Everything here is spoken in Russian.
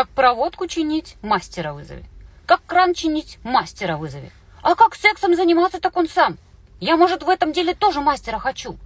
Как проводку чинить, мастера вызови. Как кран чинить, мастера вызови. А как сексом заниматься, так он сам. Я, может, в этом деле тоже мастера хочу.